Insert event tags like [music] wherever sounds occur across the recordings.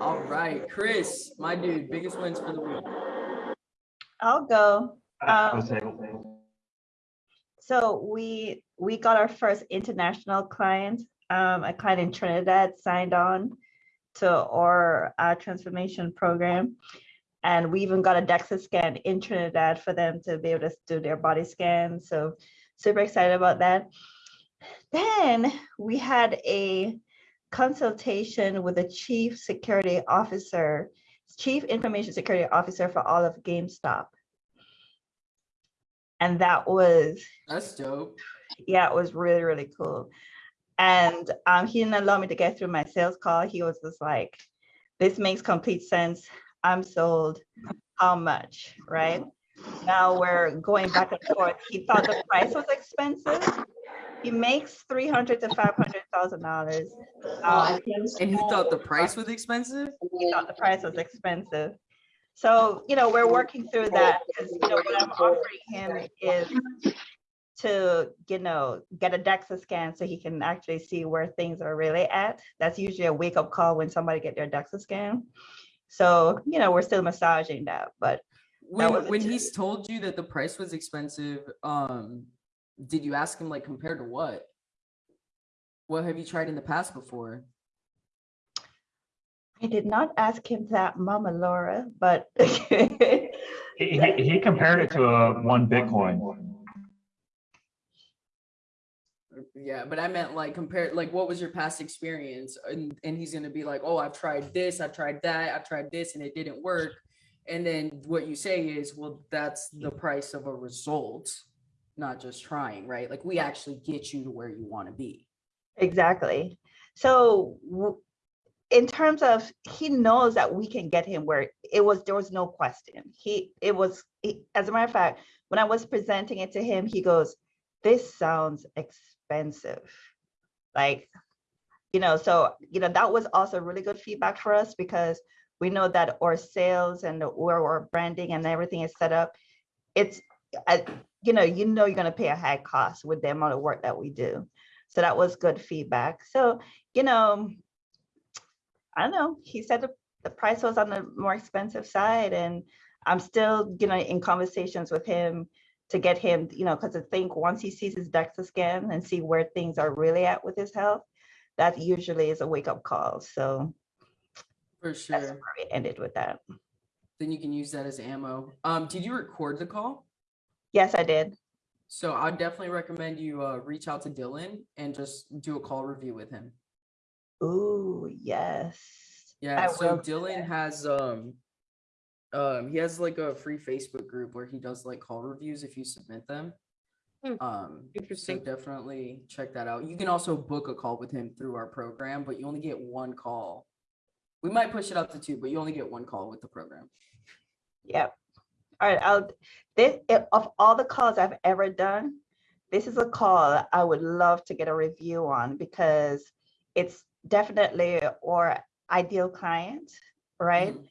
All right, Chris, my dude, biggest wins for the week. I'll go. Um, So we, we got our first international client, um, a client in Trinidad signed on to our uh, transformation program. And we even got a DEXA scan in Trinidad for them to be able to do their body scan. So super excited about that. Then we had a consultation with the chief security officer, chief information security officer for all of GameStop. And that was That's dope. yeah, it was really, really cool. And um, he didn't allow me to get through my sales call. He was just like, this makes complete sense. I'm sold. How much, right? Now we're going back and forth. He thought the price was expensive. He makes three hundred to five hundred thousand dollars. Um, And he thought the price was expensive? he thought the price was expensive. So, you know, we're working through that because, you know, what I'm offering him is to, you know, get a DEXA scan so he can actually see where things are really at. That's usually a wake up call when somebody get their DEXA scan. So, you know, we're still massaging that, but When, when he's told you that the price was expensive, um, did you ask him like compared to what? What have you tried in the past before? I did not ask him that, Mama Laura, but [laughs] he, he, he compared it to a one Bitcoin. Yeah, but I meant like compared, like what was your past experience? And, and he's gonna be like, oh, I've tried this, I've tried that, I've tried this, and it didn't work. And then what you say is, well, that's the price of a result, not just trying, right? Like we actually get you to where you want to be. Exactly. So in terms of, he knows that we can get him where it was, there was no question. He, it was, he- as a matter of fact, when I was presenting it to him, he goes, this sounds expensive. Like, you know, so, you know, that was also really good feedback for us because we know that our sales and where our branding and everything is set up, it's, you know, you know, you're gonna pay a high cost with the amount of work that we do. So that was good feedback. So, you know, I don't know, he said the, the price was on the more expensive side and I'm still, you know, in conversations with him to get him, you know, because I think once he sees his DEXA scan and see where things are really at with his health, that usually is a wake up call. So For that's sure. where we ended with that. Then you can use that as ammo. Um, did you record the call? Yes, I did. So I definitely recommend you uh, reach out to Dylan and just do a call review with him. Ooh, yes. Yeah, I so Dylan has um um he has like a free Facebook group where he does like call reviews if you submit them. Hmm, Um so Interesting. definitely check that out. You can also book a call with him through our program, but you only get one call. We might push it up to two, but you only get one call with the program. Yep. All right, I'll, this, if- of all the calls I've ever done, this is a call I would love to get a review on because it's definitely our ideal client, right? Mhm.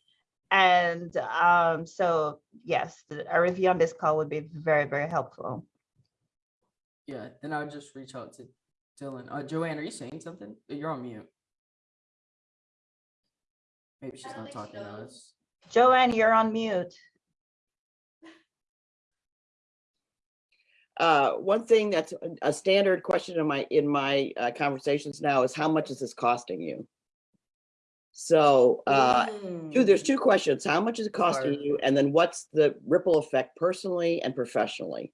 And um, so yes, a review on this call would be very, very helpful. Yeah, then I would just reach out to Dylan. Uh Joanne, are you saying something? You're on mute. Maybe she's not talking to us. Joanne, you're on mute. Uh, one thing that's a- standard question in my, in my uh, conversations now is how much is this costing you? So, uh, two, there's Mm, two questions. How much is it costing Fire. you? And then what's the ripple effect personally and professionally?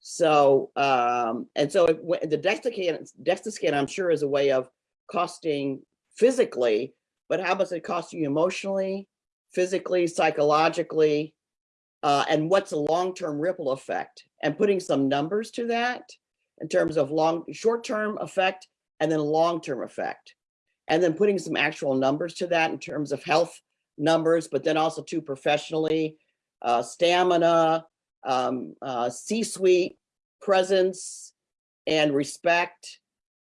So, um, and so when- the DEXA scan, DEXA scan, I'm sure is a way of costing physically, but how much it cost you emotionally, physically, psychologically? Uh, and what's the long-term ripple effect? And putting some numbers to that in terms of long, short-term effect and then long-term effect. And then putting some actual numbers to that in terms of health numbers, but then also too professionally, uh, stamina, um, uh, C-suite presence and respect,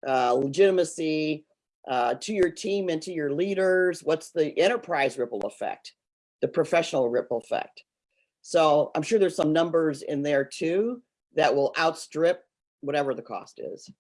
uh, legitimacy uh, to your team and to your leaders. What's the enterprise ripple effect? The professional ripple effect. So I'm sure there's some numbers in there too that will outstrip whatever the cost is.